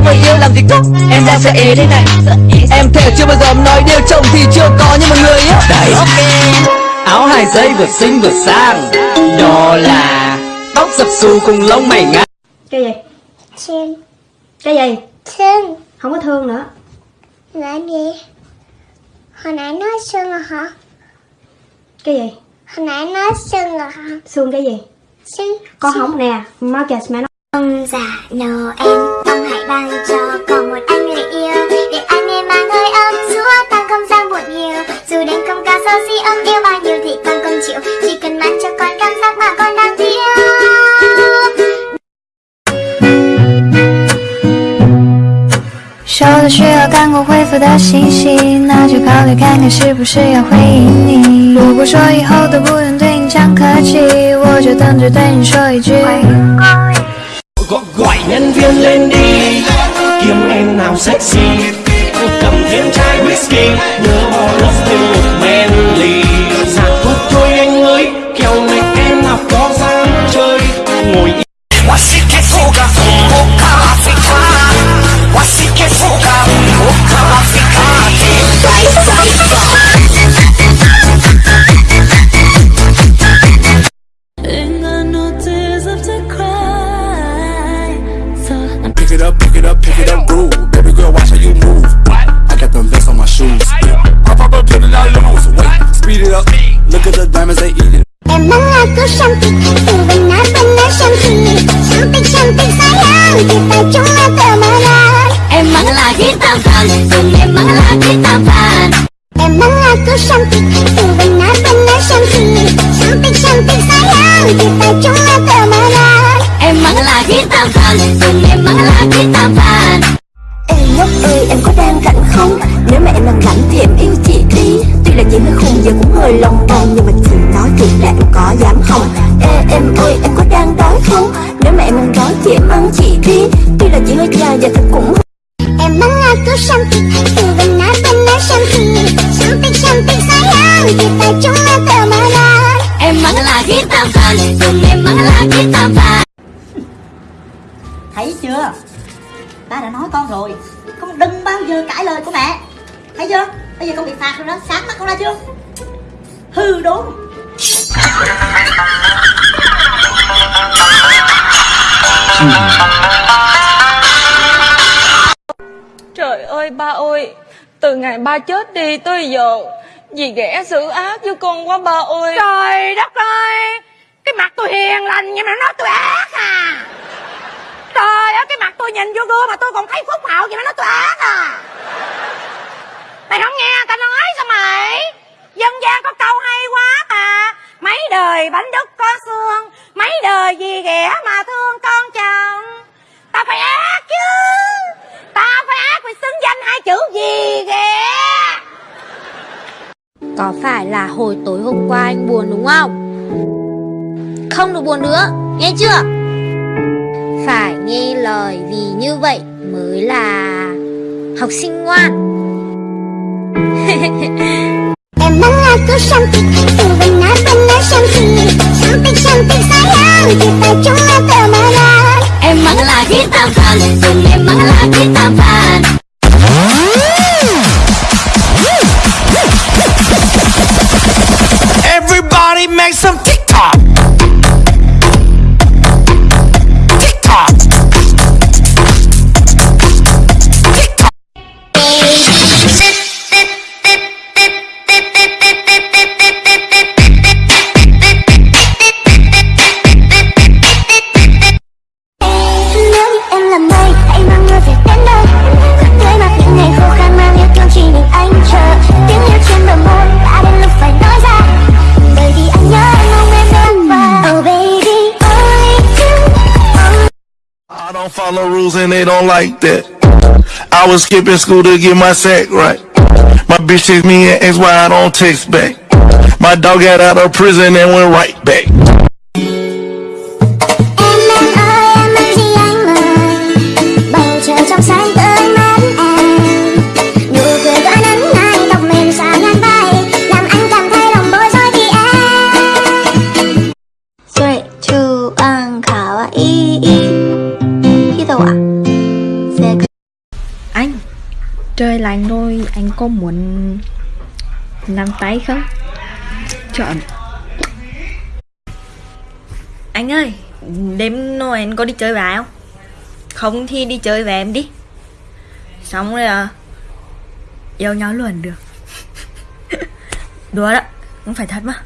có người yêu làm gì có Em đang sợ ế đây này Em thề chưa bao giờ nói điều chồng thì chưa có như một người á Đây Áo hai dây vừa xinh vừa sang Đó là Tóc sập xù cùng lông mày ngắn Cái gì? Thương Cái gì? Thương Không có thương nữa Là gì? Hồi nãy nói xương rồi hả? Cái gì? Hồi nãy nói xương rồi hả? Xương cái gì? Xương Có hóng nè Marcus mẹ nó Ông già Noel Ông hãy ban cho con một anh người yêu Để anh em mang hơi ấm Xua tan không gian buồn nhiều Dù đêm không cao sao si ấm yêu bao nhiêu thì con không chịu Chỉ cần mang cho con cảm giác mà con đang thiếu 收到需要赶快回复的信息，那就考虑看看是不是要回应你。如果说以后都不用对你讲客气，我就等着对你说一句。 Gọi, nhân viên lên đi. Kiếm em nào sexy shoes. Pop up a pill and I lose. Wait, speed it up. Look at the diamonds they eating. Em mang lagu cantik Itu benar-benar cantik Cantik-cantik sayang Kita cuma temenan Em mắng là ghét tam phần Dùng em mắng là ghét tam phần Em mang lagu cantik Itu benar-benar cantik Cantik-cantik sayang Kita cuma temenan Em mắng là ghét tam phần Dùng em mắng hơi lòng vòng Nhưng mà chị nói thiệt là em có dám không? Ê em ơi em có đang đói không? Nếu mà em đang đói thì em ăn chị đi. Tuy là chị hơi dài và thật cũng Em mang lagu cantik Itu benar-benar cantik Cantik-cantik sayang Kita cuma temenan Em mắng là ghét tam phần Dùng em mắng là ghét tam phần Thấy chưa? Ta đã nói con rồi. Con đừng bao giờ cãi lời của mẹ. Thấy chưa? Bây giờ con bị phạt rồi đó. Sáng mắt con ra chưa? Hư đốn Trời ơi ba ơi Từ ngày ba chết đi tới giờ Dì ghẻ xử ác với con quá ba ơi. Trời đất ơi Cái mặt tôi hiền lành nhưng mà nó nói tôi ác à. Trời ơi cái mặt tôi nhìn vô gương mà tôi còn thấy phúc hậu vậy mà nó tôi ác à Mày không nghe người ta nói sao mày Dân gian có câu hay quá mà Mấy đời bánh đúc có xương Mấy đời gì ghẻ mà thương con chồng Ta phải ác chứ Ta phải ác phải xứng danh hai chữ gì ghẻ Có phải là hồi tối hôm qua anh buồn đúng không? Không được buồn nữa, nghe chưa? Phải nghe lời vì như vậy mới là học sinh ngoan Em mang lagu cantik Itu benar-benar cantik Cantik-cantik sayang Kita cuma temenan Em mắng là ghét tam follow rules and they don't like that. I was skipping school to get my sack right. My bitch text me and asked why I don't text back. My dog got out of prison and went right back. Lạnh thôi. Anh có muốn làm tay không? Chọn. Anh ơi, Đêm Noel có đi chơi với ai không? Không thì đi chơi với em đi. Xong rồi à Yêu nhau luôn được. Đùa đó, Không phải thật mà.